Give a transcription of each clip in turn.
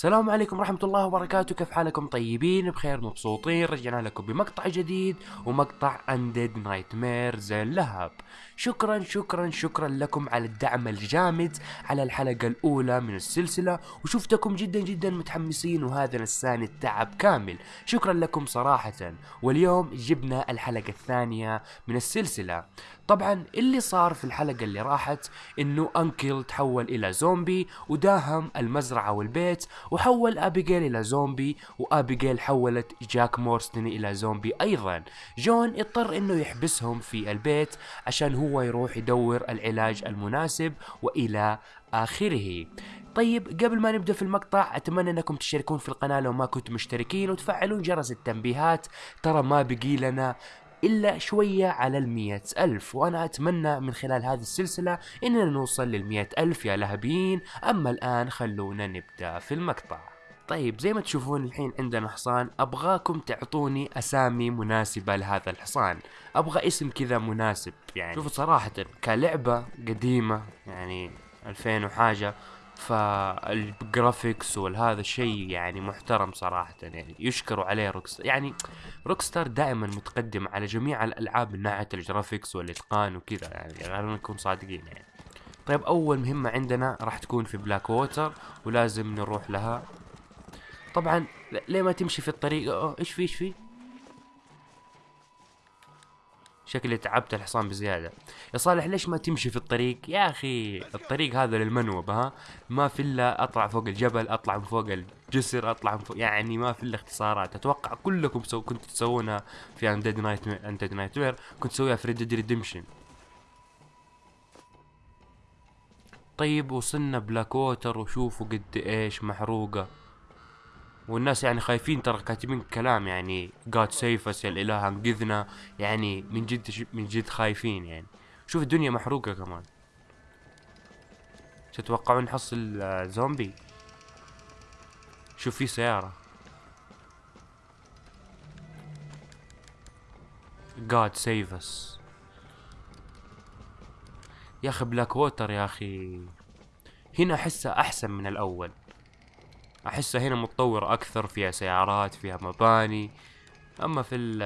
السلام عليكم ورحمة الله وبركاته. كيف حالكم؟ طيبين بخير مبسوطين. رجعنا لكم بمقطع جديد ومقطع Undead Nightmares اللهب شكرا شكرا شكرا لكم على الدعم الجامد على الحلقة الأولى من السلسلة وشفتكم جدا جدا متحمسين وهذا نساني التعب كامل. شكرا لكم صراحة. واليوم جبنا الحلقة الثانية من السلسلة. طبعا اللي صار في الحلقة اللي راحت إنه أنكل تحول إلى زومبي وداهم المزرعة والبيت وحول أبيجيل إلى زومبي وأبيجيل حولت جاك مورستن إلى زومبي أيضا. جون اضطر إنه يحبسهم في البيت عشان هو يروح يدور العلاج المناسب وإلى آخره. طيب قبل ما نبدأ في المقطع أتمنى إنكم تشتركون في القناة لو ما كنتم مشتركين وتفعلون جرس التنبيهات. ترى ما بقي لنا إلا شوية على المية ألف. وأنا أتمنى من خلال هذه السلسلة إننا نوصل للمية ألف يا لهبيين. أما الآن خلونا نبدأ في المقطع. طيب زي ما تشوفون الحين عندنا حصان. أبغاكم تعطوني أسامي مناسبة لهذا الحصان. أبغى اسم كذا مناسب يعني. شوفوا صراحة كلعبة قديمة يعني 2000 وحاجة. فال graphics والهذا الشيء يعني محترم صراحة يعني يشكروا عليه روكستار يعني روكستار دائما متقدم على جميع الألعاب من ناحية ال graphics والإتقان وكذا يعني خلينا نكون صادقين يعني. طيب أول مهمة عندنا راح تكون في بلاك ووتر ولازم نروح لها. طبعا ليه ما تمشي في الطريق؟ إيش في إيش في؟ شكلي تعبت الحصان بزيادة. يا صالح ليش ما تمشي في الطريق؟ يا أخي الطريق هذا لل noob ها؟ ما في إلا أطلع فوق الجبل أطلع من فوق الجسر أطلع من فوق يعني ما في إلا اختصارات. أتوقع كلكم سو كنتوا تسوونها في Undead Night Undead Nightmare كنت تسويها في Red Redemption طيب وصلنا بلاك ووتر وشوفوا قد إيش محروقة. والناس يعني خايفين ترى كاتبين كلام يعني God save us يا الإله أنقذنا. يعني من جد من جد خايفين يعني. شوف الدنيا محروقة كمان. تتوقعون نحصل زومبي؟ شوف في سيارة. God save us. يا أخي بلاك ووتر يا أخي. هنا احسها أحسن من الأول. احسها هنا متطورة أكثر فيها سيارات فيها مباني اما في ال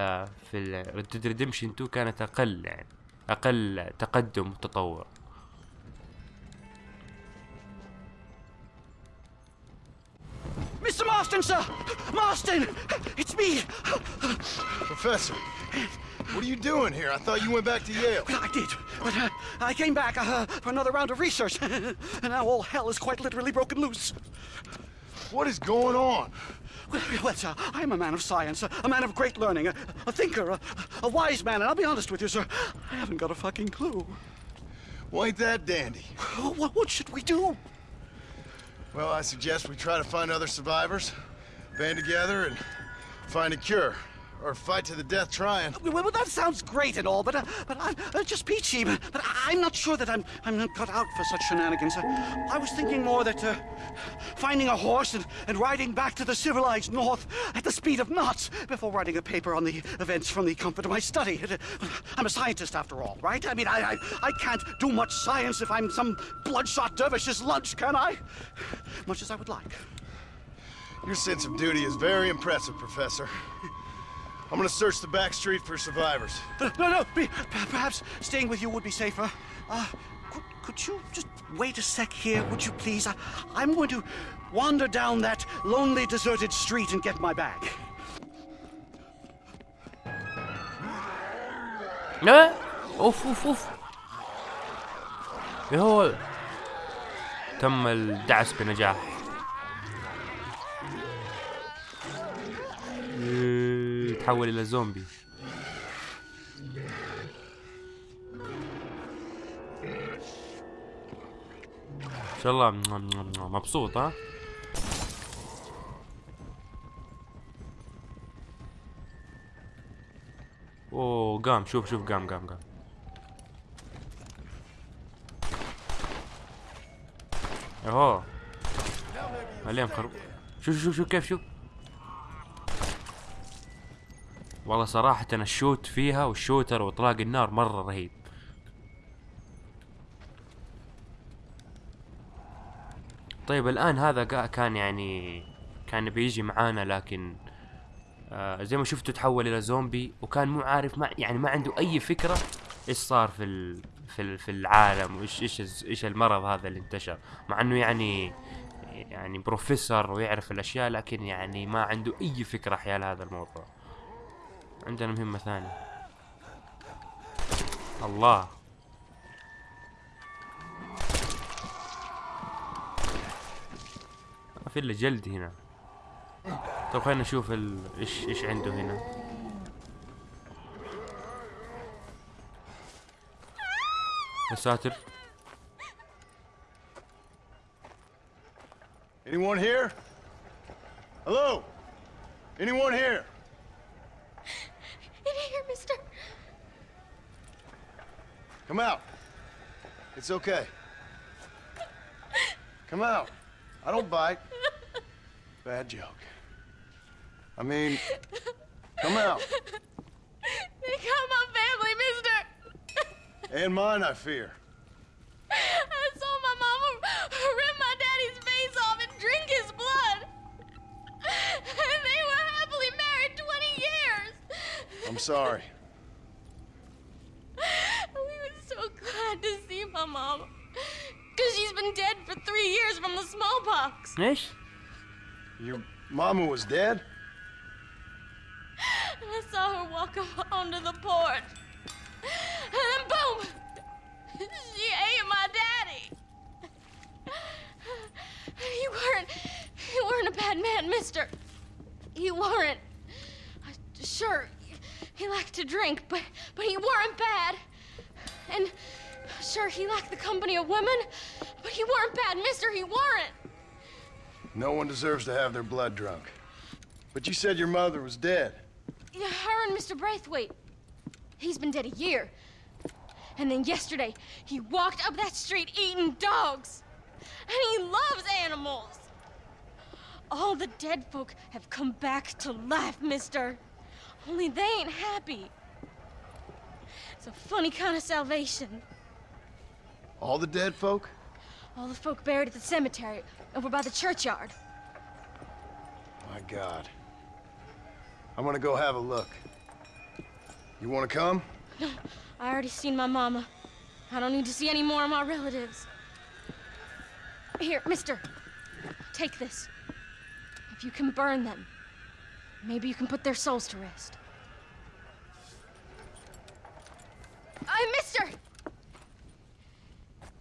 في ال Red Dead Redemption 2 كانت أقل يعني أقل تقدم وتطور Mr. Marston, sir! Marston! It's me! Professor, what are you doing here? I thought you went back to Yale. Well, I did, but uh, I came back uh, for another round of research, and now all hell is quite literally broken loose. What is going on? Well, well sir, I'm a man of science, a, a man of great learning, a, a thinker, a, a wise man, and I'll be honest with you, sir, I haven't got a fucking clue. Well, ain't that dandy? What, what should we do? Well, I suggest we try to find other survivors, band together, and find a cure. Or fight to the death trying. Well, well, that sounds great and all, but uh, but I'm uh, just peachy. But, but I'm not sure that I'm I'm not cut out for such shenanigans. Uh, I was thinking more that uh, finding a horse and, and riding back to the civilized north at the speed of knots before writing a paper on the events from the comfort of my study. Uh, I'm a scientist after all, right? I mean, I I, I can't do much science if I'm some bloodshot dervish's lunch, can I? Much as I would like. Your sense of duty is very impressive, Professor. I'm gonna search the back street for survivors. Uh, no, no, be, perhaps staying with you would be safer. Uh, could, could you just wait a sec here, would you please? I, I'm going to wander down that lonely, deserted street and get my bag. لا اوف اوف اوف إيه هو تم الدعس بنجاح إيه، تحول إلى زومبي. إن شاء الله مبسوط ها؟ أوه قام شوف شوف قام قام قام. أهو. عليهم خرب شوف شوف شوف كيف شوف. والله صراحة الشوت فيها والشوتر وإطلاق النار مرة رهيب. طيب الآن هذا كان يعني كان بيجي معانا لكن آه زي ما شفتوا تحول إلى زومبي وكان مو عارف ما يعني ما عنده أي فكرة إيش صار في ال في ال في العالم وإيش إيش إيش المرض هذا اللي انتشر. مع إنه يعني يعني بروفيسور ويعرف الأشياء لكن يعني ما عنده أي فكرة حيال هذا الموضوع. عندنا مهمة ثانية الله ما في إلا جلد هنا طيب خلينا نشوف ال... إيش إيش عنده هنا يا ساتر Anyone here? Hello? Anyone here? Come out. It's okay. Come out. I don't bite. Bad joke. I mean, come out. They got my family, mister. And mine, I fear. I saw my mama rip my daddy's face off and drink his blood. And they were happily married 20 years. I'm sorry. We were so glad to see Oh, mom. Because she's been dead for three years from the smallpox. Nish, Your mama was dead? And I saw her walk up onto the porch. And then boom! She ate my daddy. You weren't, you weren't a bad man, mister. You weren't. Sure, he liked to drink, but, but he weren't bad. And sure he liked the company of women, but he weren't bad, mister, he weren't. No one deserves to have their blood drunk. But you said your mother was dead. Yeah, her and Mr. Braithwaite. He's been dead a year. And then yesterday, he walked up that street eating dogs. And he loves animals. All the dead folk have come back to life, mister. Only they ain't happy. It's a funny kind of salvation. All the dead folk? All the folk buried at the cemetery over by the churchyard. My God. I'm gonna go have a look. You wanna come? No, I already seen my mama. I don't need to see any more of my relatives. Here, mister. Take this. If you can burn them, maybe you can put their souls to rest.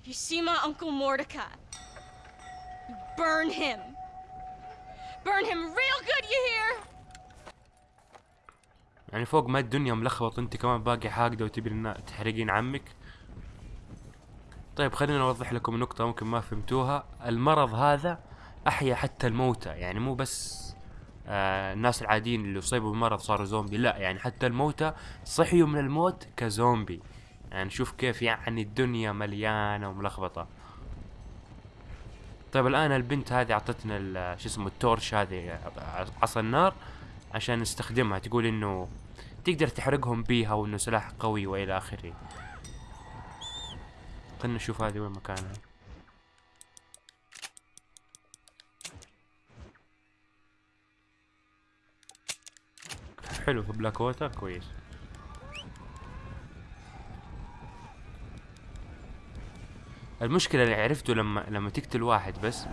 If you see my Uncle Mordecai, burn him. Burn him real good, you hear? يعني فوق ما الدنيا ملخبط انت كمان باقي حاقدة وتبي النا- تحرقين عمك طيب خلينا نوضح لكم نقطة ممكن ما فهمتوها المرض هذا أحيا حتى الموتى يعني مو بس آه الناس العاديين اللي أصيبوا بالمرض صاروا زومبي لا يعني حتى الموتى صحيوا من الموت كزومبي يعني شوف كيف يعني الدنيا مليانة وملخبطة. طيب الآن البنت هذه أعطتنا شو اسمه التورش هذه عصا النار عشان نستخدمها. تقول إنه تقدر تحرقهم بيها وإنه سلاح قوي وإلى آخره. خلنا نشوف هذه وين مكانها. حلو في بلاك ووتر كويس. المشكلة اللي عرفته لما لما تقتل واحد بس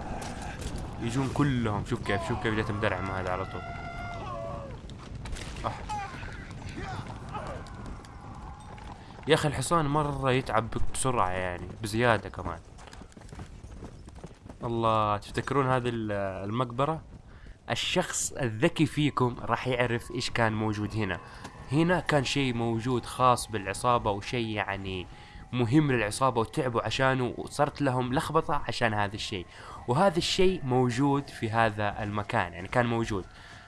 يجون كلهم شوف كيف شوف كيف جت مدرعم هذا على طول. أح. يا أخي الحصان مرة يتعب بسرعة يعني بزيادة كمان. الله تفتكرون هذه ال- المقبرة؟ الشخص الذكي فيكم راح يعرف إيش كان موجود هنا. هنا كان شيء موجود خاص بالعصابة وشيء يعني مهم للعصابة وتعبوا عشانه وصارت لهم لخبطة عشان هذا الشيء. وهذا الشيء موجود في هذا المكان يعني كان موجود.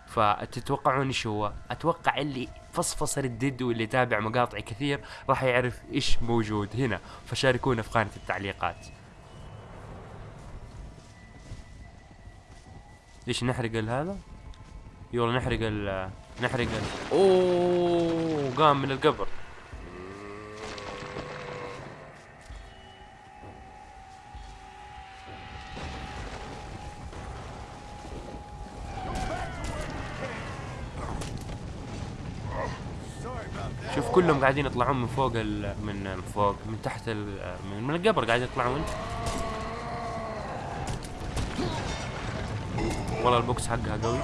فتتوقعون إيش هو؟ أتوقع اللي فصفص ردد واللي تابع مقاطعي كثير راح يعرف إيش موجود هنا. فشاركونا في قناة التعليقات. ليش نحرق هذا؟ يلا نحرق ال نحرق ال أوه قام من القبر. كلهم قاعدين يطلعون من فوق ال... من فوق من تحت ال... من, من القبر قاعدين يطلعون. والله ال box حقها قوي.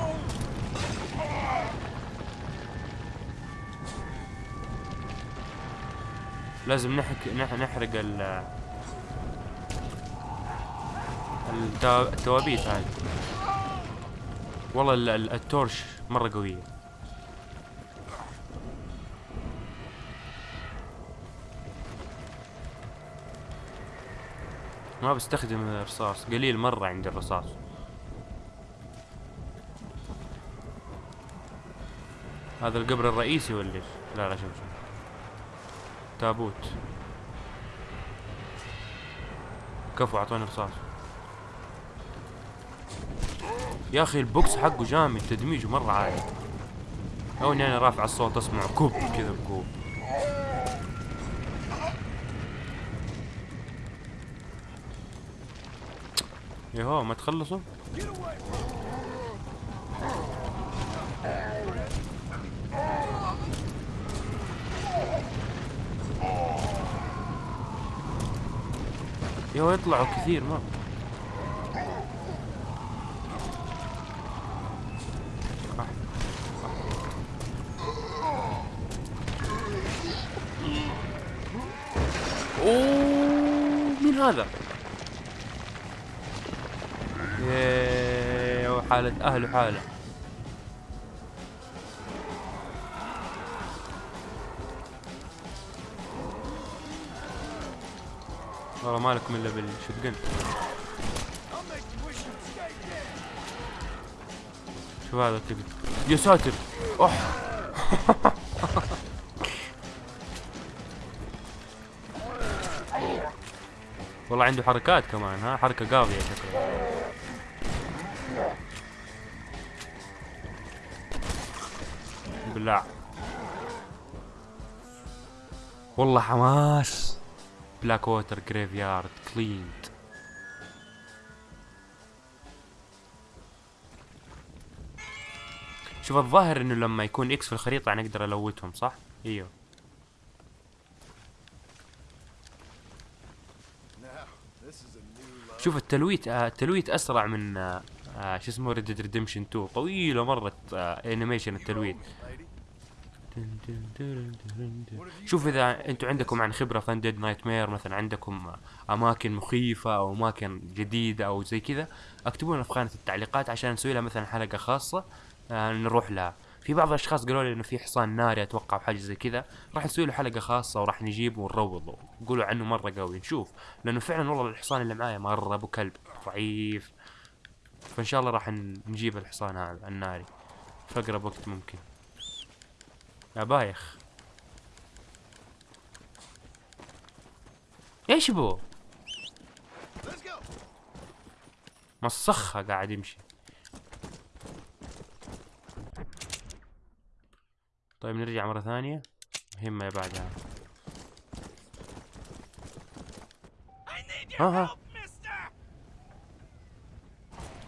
لازم نحك نح... نحرق ال التو- التوابيت هذه والله ال- ال- ال torch مرة قوية. ما بستخدم الرصاص قليل مرة عندي الرصاص. هذا القبر الرئيسي ولا إيش؟ لا لا شوف شوف. تابوت. كفو أعطوني رصاص. يا أخي البوكس حقه جامد تدميجه مرة عالي. أو اني أنا رافع الصوت أسمع كوب كذا بكوب يهو ما تخلصوا يهو يطلعوا كثير ما أوه مين هذا؟ ياه وحالة أهله حالة والله ما لكم إلا بالشتقن شو هذا كذا يا ساتر! أح والله عنده حركات كمان ها؟ حركة قاضية شكله. بالله. والله حماس. بلاك ووتر graveyard cleaned شوف الظاهر إنه لما يكون X في الخريطة يعني أقدر أ loot هم صح؟ إيوه. شوف التلويت آه التلويت أسرع من آه آه شو اسمه Red Dead Redemption 2 طويلة مرة آه animation التلويت. شوف إذا أنتم عندكم عن خبرة في Dead Nightmare مثلا عندكم أماكن مخيفة أو أماكن جديدة أو زي كذا اكتبوا لنا في خانة التعليقات عشان نسوي لها مثلا حلقة خاصة آه نروح لها. في بعض الأشخاص قالوا لي إنه في حصان ناري أتوقع أو حاجة زي كذا راح نسوي له حلقة خاصة وراح نجيبه ونروضه. يقولوا عنه مرة قوي. نشوف. لأنه فعلا والله الحصان اللي معايا مرة أبو كلب ضعيف. فإن شاء الله راح نجيب الحصان هذا الناري في أقرب وقت ممكن. يا بايخ. إيش بو؟ مسخة قاعد يمشي. طيب نرجع مرة ثانية. مهمة يا بعدها ها ها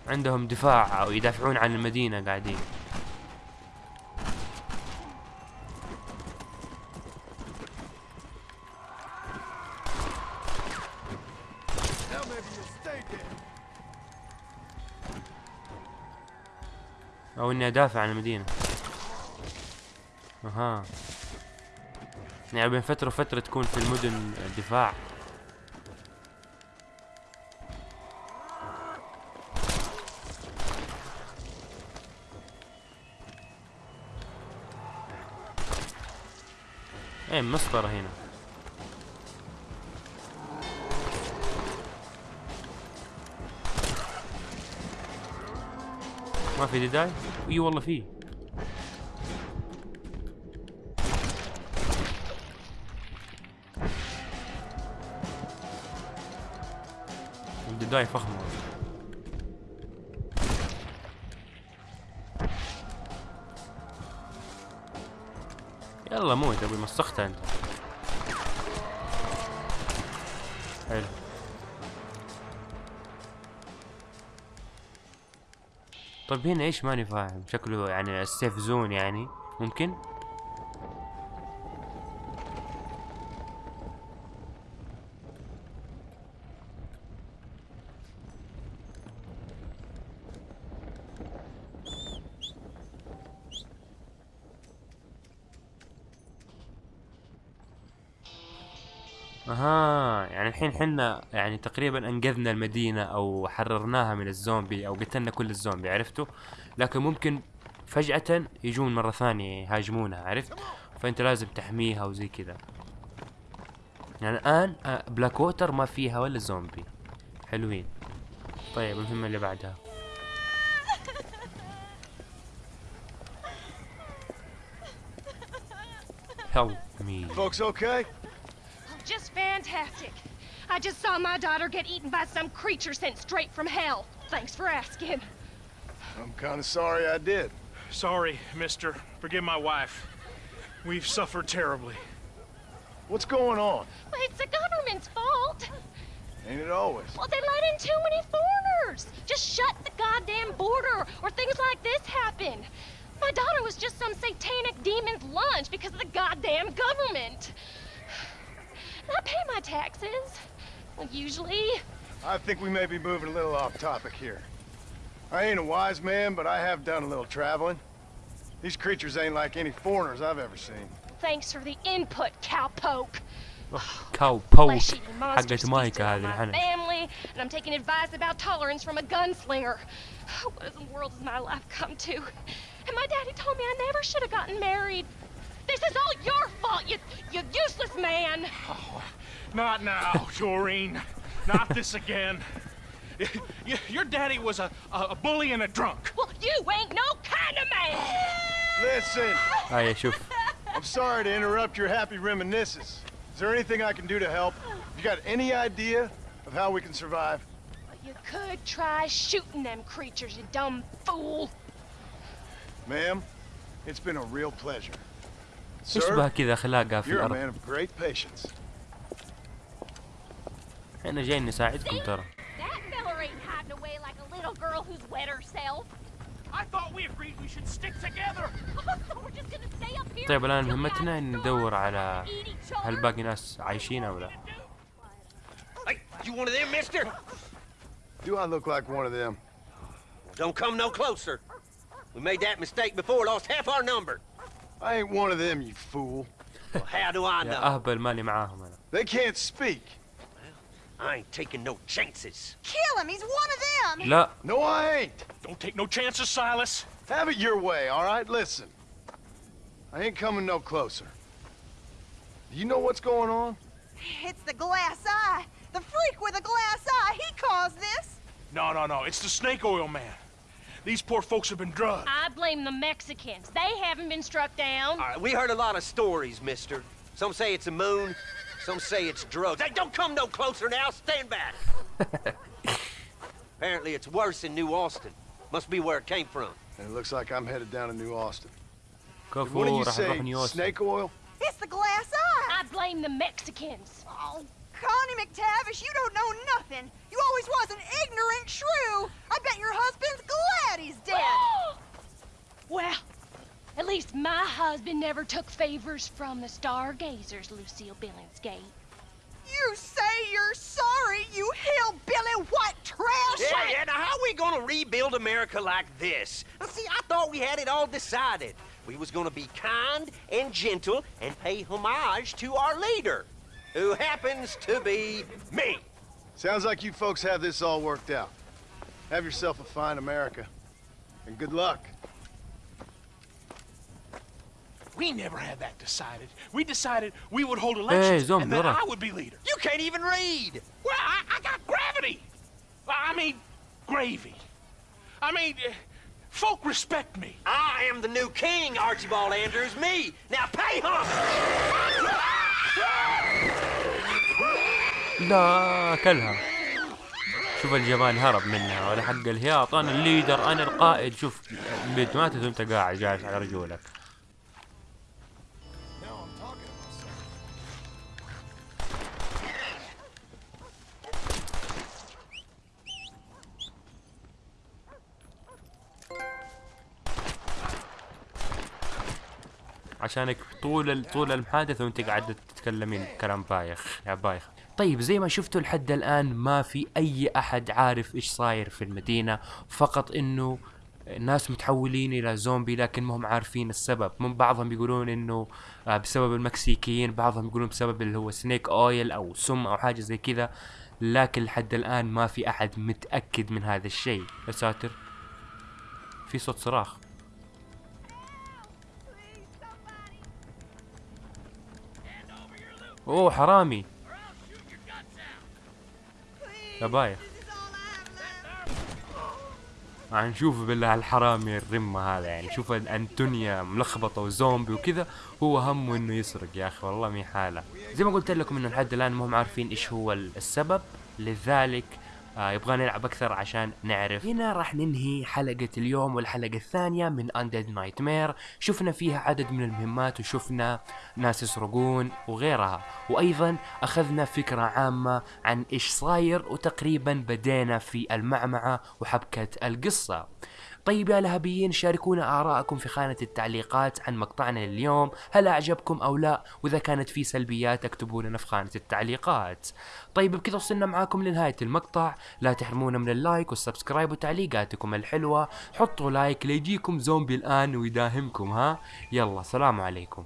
عندهم دفاع أو يدافعون عن المدينة قاعدين. أو إني أدافع عن المدينة. أها. يعني بين فترة وفترة تكون في المدن دفاع إيه مسطرة هنا. ما في ديداي؟ إي والله في الديداي فخمة يلا موت أبوي مسختها أنت. طيب هنا إيش ماني فاهم؟ شكله يعني السيف زون يعني ممكن؟ الحين حنا يعني تقريبا أنقذنا المدينة أو حررناها من الزومبي أو قتلنا كل الزومبي عرفتوا لكن ممكن فجأة يجون مرة ثانية يهاجمونها عرفت فأنت لازم تحميها وزي كذا يعني الآن آه، بلاك ووتر ما فيها ولا زومبي حلوين طيب المهمة اللي بعدها Help me. Folks okay? Just fantastic. I just saw my daughter get eaten by some creature sent straight from hell. Thanks for asking. I'm kind of sorry I did. Sorry, mister. Forgive my wife. We've suffered terribly. What's going on? Well, it's the government's fault. Ain't it always? Well, they let in too many foreigners. Just shut the goddamn border, or things like this happen. My daughter was just some satanic demon's lunch because of the goddamn government. And I pay my taxes. Like usually? I think we may be moving a little off topic here. I ain't a wise man, but I have done a little traveling. These creatures ain't like any foreigners I've ever seen. Thanks for the input, cowpoke. Cowpoke. I get my my family, and I'm taking advice about tolerance from a gunslinger. What in the world has my life come to? And my daddy told me I never should have gotten married. This is all your fault, you, you useless man. Oh. Not now, Doreen. Not this again. Your daddy was a, a bully and a drunk. Well, you ain't no kind of man. Listen. I'm sorry to interrupt your happy reminiscence. Is there anything I can do to help? You got any idea of how we can survive? Well, you could try shooting them creatures, you dumb fool. Ma'am, it's been a real pleasure. Sir, you're a man of great patience. إحنا جايين نساعدكم ترى طيب الان مهمتنا ان ندور على? هل باقي ناس عايشين أو لا you one of them, mister? Do I look like one of them? Don't come no closer. We made that mistake before, lost half our number. I ain't one of them, you fool. Well, how do I يا know? اهبل مالي معاهم أنا They can't speak. I ain't taking no chances. Kill him! He's one of them! لا No, I ain't. Don't take no chances, Silas. Have it your way, all right? Listen. I ain't coming no closer. Do you know what's going on? It's the glass eye! The freak with the glass eye! He caused this! No, no, no. It's the snake oil man. These poor folks have been drugged. I blame the Mexicans. They haven't been struck down. All right, we heard a lot of stories, mister. Some say it's a moon, some say it's drugs. Hey, don't come no closer now. Stand back. Apparently it's worse in New Austin. Must be where it came from. And it looks like I'm headed down to New Austin. Go do you say snake oil? It's the glass eye. I blame the Mexicans. Oh, Connie McTavish, you don't know nothing. You always was an ignorant shrew. I bet your husband's glad he's dead. well, at least my husband never took favors from the stargazers, Lucille Billingsgate. You say you're sorry, you hillbilly white trash! Yeah, yeah. Now, how are we gonna rebuild America like this? Now, see, I thought we had it all decided. We was gonna be kind and gentle and pay homage to our leader, who happens to be me. Sounds like you folks have this all worked out. Have yourself a fine America. And good luck. We never had that decided. We decided we would hold elections Zombie, and then ورا. I would be leader. You can't even read. Well, I, I got gravity. I mean, gravy. I mean, uh, folk respect me. I am the new king, Archibald Andrews. Me. Now pay homage. لا كلها شوف الجمال هرب منها ولا حق الهياط انا الليدر انا القائد شوف بيت ماتت وانت قاعد جالس على رجولك عشانك طول طول المحادثة وانت قاعدة تتكلمين كلام بايخ يا بايخ. طيب زي ما شفتوا لحد الآن ما في أي أحد عارف إيش صاير في المدينة فقط إنه ناس متحولين إلى زومبي لكن ما هم عارفين السبب. من بعضهم يقولون إنه آه، بسبب المكسيكيين بعضهم يقولون بسبب اللي هو سنيك اويل أو سم أو حاجة زي كذا لكن لحد الآن ما في أحد متأكد من هذا الشيء. يا ساتر. في صوت صراخ. أوه حرامي. يا بايخ. نشوف بالله الحرامي الرمة هذا يعني شوف أنتونيا ملخبطة وزومبي وكذا هو همه إنه يسرق يا أخي والله مي حالة. زي ما قلت لكم إنه لحد الآن ما هم عارفين إيش هو السبب. لذلك آه يبغى نلعب أكثر عشان نعرف. هنا راح ننهي حلقة اليوم والحلقة الثانية من Undead Nightmare. شفنا فيها عدد من المهمات وشفنا ناس يسرقون وغيرها. وأيضا أخذنا فكرة عامة عن إيش صاير وتقريبا بدينا في المعمعة وحبكة القصة. طيب يا لهبيين شاركونا آراءكم في خانة التعليقات عن مقطعنا اليوم هل أعجبكم أو لا؟ وإذا كانت في سلبيات اكتبوا لنا في خانة التعليقات. طيب بكذا وصلنا معاكم لنهاية المقطع. لا تحرمونا من ال like وال subscribe وتعليقاتكم الحلوة. حطوا like ليجيكم زومبي الآن ويداهمكم ها؟ يلا سلام عليكم.